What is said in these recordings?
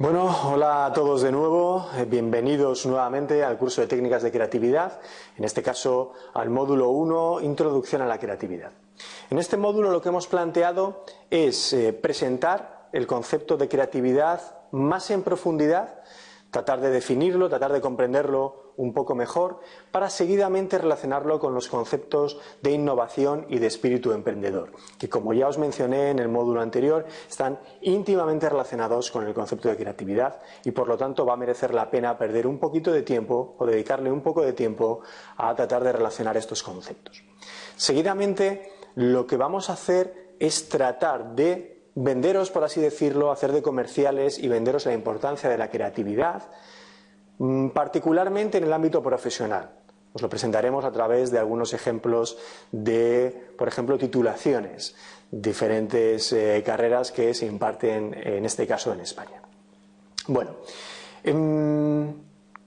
Bueno, hola a todos de nuevo, eh, bienvenidos nuevamente al curso de técnicas de creatividad, en este caso al módulo 1, Introducción a la creatividad. En este módulo lo que hemos planteado es eh, presentar el concepto de creatividad más en profundidad, tratar de definirlo, tratar de comprenderlo un poco mejor para seguidamente relacionarlo con los conceptos de innovación y de espíritu emprendedor, que como ya os mencioné en el módulo anterior, están íntimamente relacionados con el concepto de creatividad y por lo tanto va a merecer la pena perder un poquito de tiempo o dedicarle un poco de tiempo a tratar de relacionar estos conceptos. Seguidamente, lo que vamos a hacer es tratar de venderos, por así decirlo, hacer de comerciales y venderos la importancia de la creatividad, Mm, particularmente en el ámbito profesional. Os lo presentaremos a través de algunos ejemplos de, por ejemplo, titulaciones, diferentes eh, carreras que se imparten en este caso en España. Bueno, em,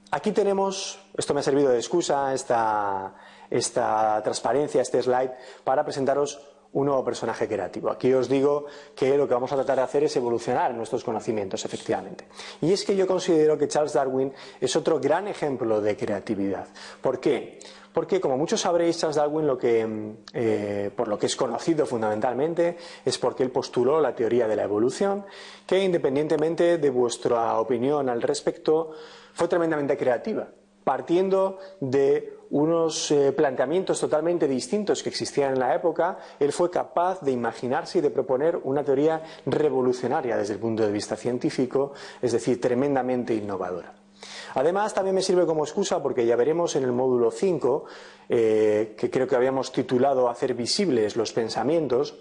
aquí tenemos, esto me ha servido de excusa, esta, esta transparencia, este slide, para presentaros un nuevo personaje creativo. Aquí os digo que lo que vamos a tratar de hacer es evolucionar nuestros conocimientos, efectivamente. Y es que yo considero que Charles Darwin es otro gran ejemplo de creatividad. ¿Por qué? Porque, como muchos sabréis, Charles Darwin, lo que, eh, por lo que es conocido fundamentalmente, es porque él postuló la teoría de la evolución, que independientemente de vuestra opinión al respecto, fue tremendamente creativa partiendo de unos eh, planteamientos totalmente distintos que existían en la época, él fue capaz de imaginarse y de proponer una teoría revolucionaria desde el punto de vista científico, es decir, tremendamente innovadora. Además, también me sirve como excusa porque ya veremos en el módulo 5, eh, que creo que habíamos titulado Hacer visibles los pensamientos,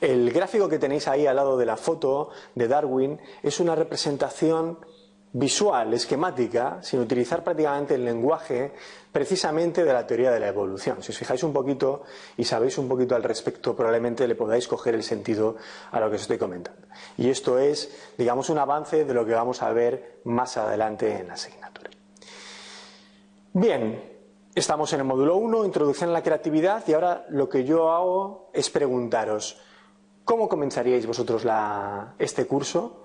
el gráfico que tenéis ahí al lado de la foto de Darwin es una representación visual, esquemática, sin utilizar prácticamente el lenguaje precisamente de la teoría de la evolución. Si os fijáis un poquito y sabéis un poquito al respecto, probablemente le podáis coger el sentido a lo que os estoy comentando. Y esto es, digamos, un avance de lo que vamos a ver más adelante en la asignatura. Bien, estamos en el módulo 1, Introducción a la creatividad, y ahora lo que yo hago es preguntaros, ¿cómo comenzaríais vosotros este curso?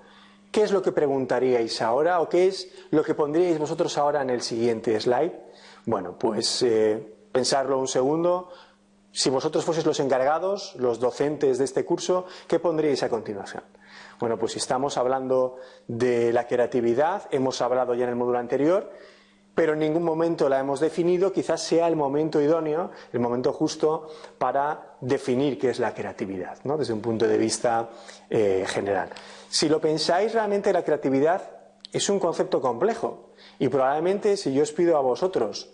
¿Qué es lo que preguntaríais ahora o qué es lo que pondríais vosotros ahora en el siguiente slide? Bueno, pues eh, pensarlo un segundo. Si vosotros fueseis los encargados, los docentes de este curso, ¿qué pondríais a continuación? Bueno, pues estamos hablando de la creatividad, hemos hablado ya en el módulo anterior, pero en ningún momento la hemos definido, quizás sea el momento idóneo, el momento justo para definir qué es la creatividad, ¿no? desde un punto de vista eh, general. Si lo pensáis, realmente la creatividad es un concepto complejo y probablemente si yo os pido a vosotros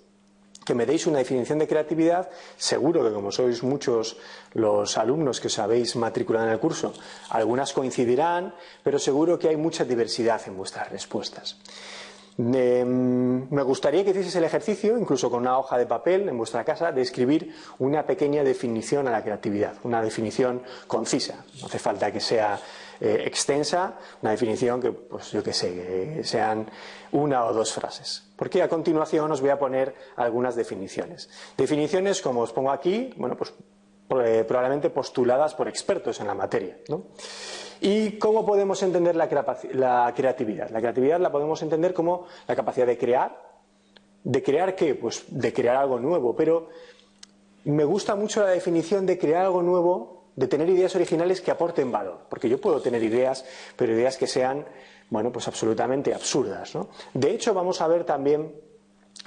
que me deis una definición de creatividad, seguro que como sois muchos los alumnos que os habéis matriculado en el curso, algunas coincidirán, pero seguro que hay mucha diversidad en vuestras respuestas. Mm, me gustaría que hicieseis el ejercicio, incluso con una hoja de papel en vuestra casa, de escribir una pequeña definición a la creatividad, una definición concisa. No hace falta que sea eh, extensa, una definición que, pues yo qué sé, que sean una o dos frases. Porque a continuación os voy a poner algunas definiciones. Definiciones, como os pongo aquí, bueno, pues probablemente postuladas por expertos en la materia. ¿Y cómo podemos entender la, creatividad? La creatividad la podemos entender como la capacidad de crear. ¿De crear qué? Pues de crear algo nuevo. Pero me gusta mucho la definición de crear algo nuevo de tener ideas originales que aporten valor, porque yo puedo tener ideas, pero ideas que sean, bueno, pues absolutamente absurdas. ¿no? De hecho, vamos a ver también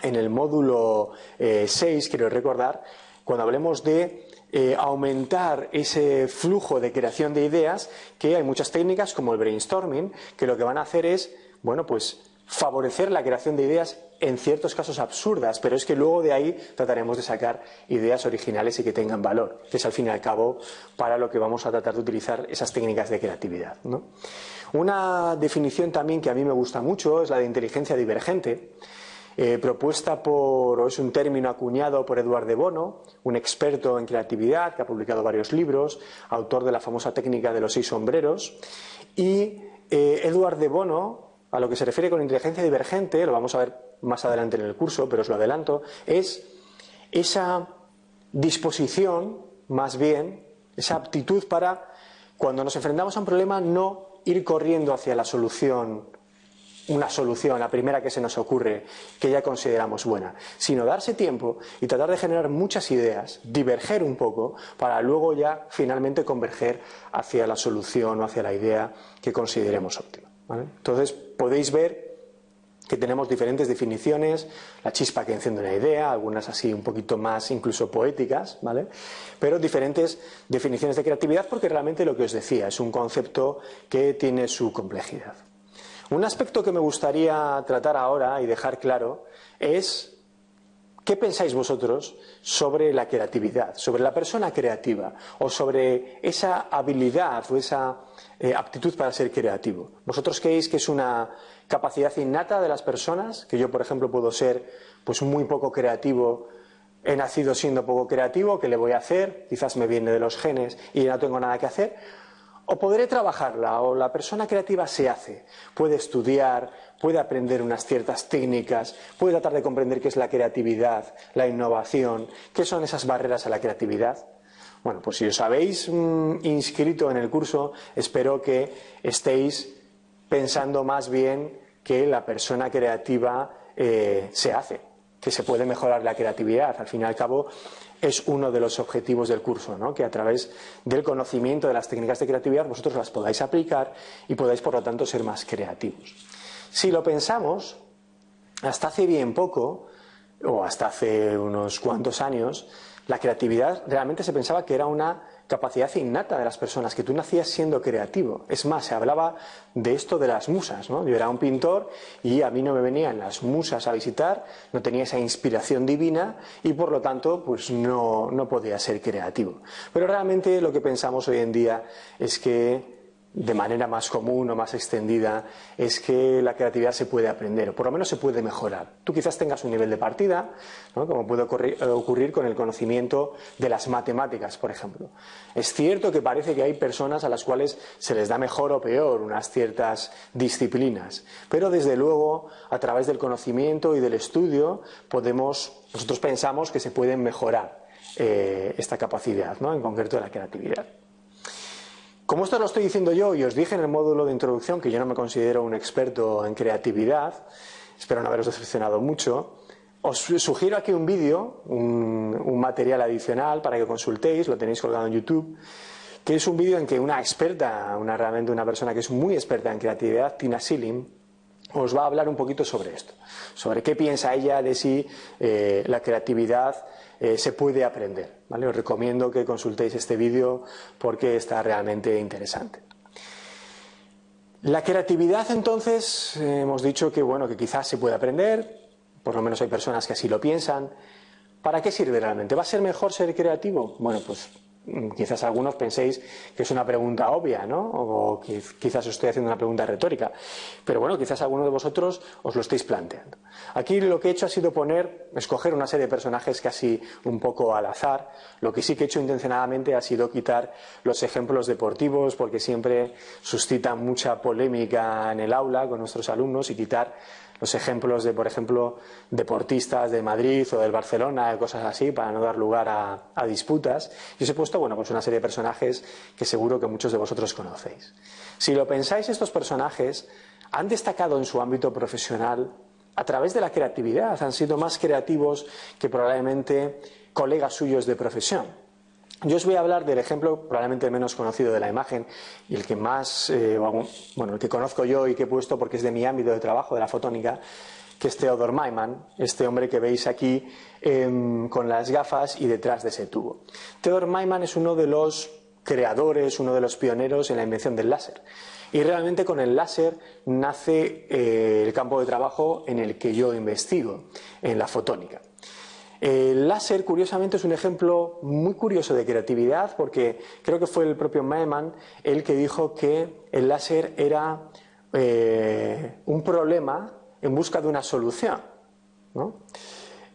en el módulo 6, eh, quiero recordar, cuando hablemos de eh, aumentar ese flujo de creación de ideas, que hay muchas técnicas como el brainstorming, que lo que van a hacer es, bueno, pues favorecer la creación de ideas en ciertos casos absurdas, pero es que luego de ahí trataremos de sacar ideas originales y que tengan valor, que es al fin y al cabo para lo que vamos a tratar de utilizar esas técnicas de creatividad. Una definición también que a mí me gusta mucho es la de inteligencia divergente, eh, propuesta por, o es un término acuñado por Eduard de Bono, un experto en creatividad que ha publicado varios libros, autor de la famosa técnica de los seis sombreros, y eh, Eduard de Bono a lo que se refiere con inteligencia divergente, lo vamos a ver más adelante en el curso, pero os lo adelanto, es esa disposición, más bien, esa aptitud para, cuando nos enfrentamos a un problema, no ir corriendo hacia la solución una solución, la primera que se nos ocurre, que ya consideramos buena, sino darse tiempo y tratar de generar muchas ideas, diverger un poco, para luego ya finalmente converger hacia la solución o hacia la idea que consideremos óptima. Entonces podéis ver que tenemos diferentes definiciones, la chispa que enciende una idea, algunas así un poquito más incluso poéticas, ¿vale? Pero diferentes definiciones de creatividad porque realmente lo que os decía es un concepto que tiene su complejidad. Un aspecto que me gustaría tratar ahora y dejar claro es qué pensáis vosotros sobre la creatividad, sobre la persona creativa o sobre esa habilidad o esa eh, aptitud para ser creativo. ¿Vosotros creéis que es una capacidad innata de las personas? Que yo, por ejemplo, puedo ser pues muy poco creativo he nacido siendo poco creativo, ¿qué le voy a hacer? Quizás me viene de los genes y no tengo nada que hacer. O podré trabajarla, o la persona creativa se hace, puede estudiar, puede aprender unas ciertas técnicas, puede tratar de comprender qué es la creatividad, la innovación, qué son esas barreras a la creatividad. Bueno, pues si os habéis mm, inscrito en el curso, espero que estéis pensando más bien que la persona creativa eh, se hace, que se puede mejorar la creatividad. Al fin y al cabo, es uno de los objetivos del curso, ¿no? que a través del conocimiento de las técnicas de creatividad vosotros las podáis aplicar y podáis, por lo tanto, ser más creativos. Si lo pensamos, hasta hace bien poco, o hasta hace unos cuantos años, la creatividad realmente se pensaba que era una capacidad innata de las personas, que tú nacías siendo creativo. Es más, se hablaba de esto de las musas, ¿no? Yo era un pintor y a mí no me venían las musas a visitar, no tenía esa inspiración divina y por lo tanto pues no, no podía ser creativo. Pero realmente lo que pensamos hoy en día es que de manera más común o más extendida es que la creatividad se puede aprender, o por lo menos se puede mejorar. Tú quizás tengas un nivel de partida, como puede eh, ocurrir con el conocimiento de las matemáticas, por ejemplo. Es cierto que parece que hay personas a las cuales se les da mejor o peor unas ciertas disciplinas, pero desde luego, a través del conocimiento y del estudio, podemos, nosotros pensamos que se puede mejorar eh, esta capacidad, en concreto la creatividad. Como esto lo estoy diciendo yo y os dije en el módulo de introducción que yo no me considero un experto en creatividad, espero no haberos decepcionado mucho, os sugiero aquí un vídeo, un, material adicional para que consultéis, lo tenéis colgado en YouTube, que es un vídeo en que una experta, una realmente una persona que es muy experta en creatividad, Tina Silim, os va a hablar un poquito sobre esto, sobre qué piensa ella de si eh, la creatividad eh, se puede aprender. ¿vale? Os recomiendo que consultéis este vídeo porque está realmente interesante. La creatividad, entonces, hemos dicho que bueno, que quizás se puede aprender, por lo menos hay personas que así lo piensan. ¿Para qué sirve realmente? ¿Va a ser mejor ser creativo? Bueno, pues quizás algunos penséis que es una pregunta obvia, ¿no? O que quizás os estoy haciendo una pregunta retórica. Pero bueno, quizás alguno de vosotros os lo estéis planteando. Aquí lo que he hecho ha sido poner, escoger una serie de personajes casi un poco al azar. Lo que sí que he hecho intencionadamente ha sido quitar los ejemplos deportivos, porque siempre suscitan mucha polémica en el aula con nuestros alumnos, y quitar los ejemplos de, por ejemplo, deportistas de Madrid o del Barcelona, cosas así, para no dar lugar a, disputas. Y os he puesto, bueno, pues una serie de personajes que seguro que muchos de vosotros conocéis. Si lo pensáis, estos personajes han destacado en su ámbito profesional a través de la creatividad, han sido más creativos que probablemente colegas suyos de profesión. Yo os voy a hablar del ejemplo probablemente menos conocido de la imagen y el que más, eh, bueno, el que conozco yo y que he puesto porque es de mi ámbito de trabajo, de la fotónica, que es Theodor Maiman, este hombre que veis aquí em, con las gafas y detrás de ese tubo. Theodor Maiman es uno de los creadores, uno de los pioneros en la invención del láser. Y realmente con el láser nace eh, el campo de trabajo en el que yo investigo, en la fotónica. El láser, curiosamente, es un ejemplo muy curioso de creatividad porque creo que fue el propio Maemann el que dijo que el láser era eh, un problema en busca de una solución.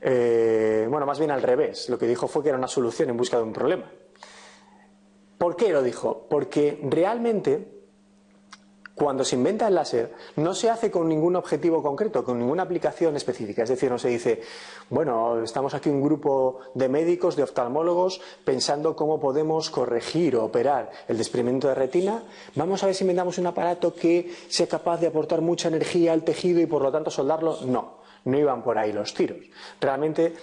Eh, bueno, más bien al revés. Lo que dijo fue que era una solución en busca de un problema. ¿Por qué lo dijo? Porque realmente cuando se inventa el láser, no se hace con ningún objetivo concreto, con ninguna aplicación específica. Es decir, no se dice, bueno, estamos aquí un grupo de médicos, de oftalmólogos, pensando cómo podemos corregir o operar el desprendimiento de retina. Vamos a ver si inventamos un aparato que sea capaz de aportar mucha energía al tejido y por lo tanto soldarlo. No, no iban por ahí los tiros. Realmente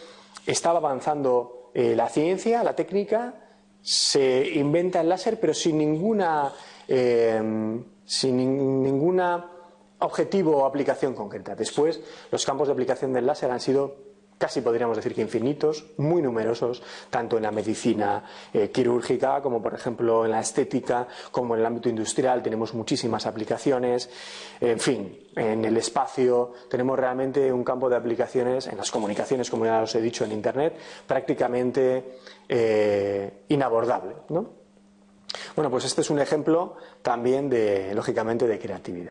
estaba avanzando eh, la ciencia, la técnica, se inventa el láser, pero sin ninguna. Eh, sin ningún objetivo o aplicación concreta. Después, los campos de aplicación del láser han sido casi podríamos decir que infinitos, muy numerosos, tanto en la medicina eh, quirúrgica como por ejemplo en la estética, como en el ámbito industrial tenemos muchísimas aplicaciones, en fin, en el espacio tenemos realmente un campo de aplicaciones, en las comunicaciones, como ya os he dicho, en Internet, prácticamente eh, inabordable. ¿no? Bueno, pues este es un ejemplo también de, lógicamente, de creatividad.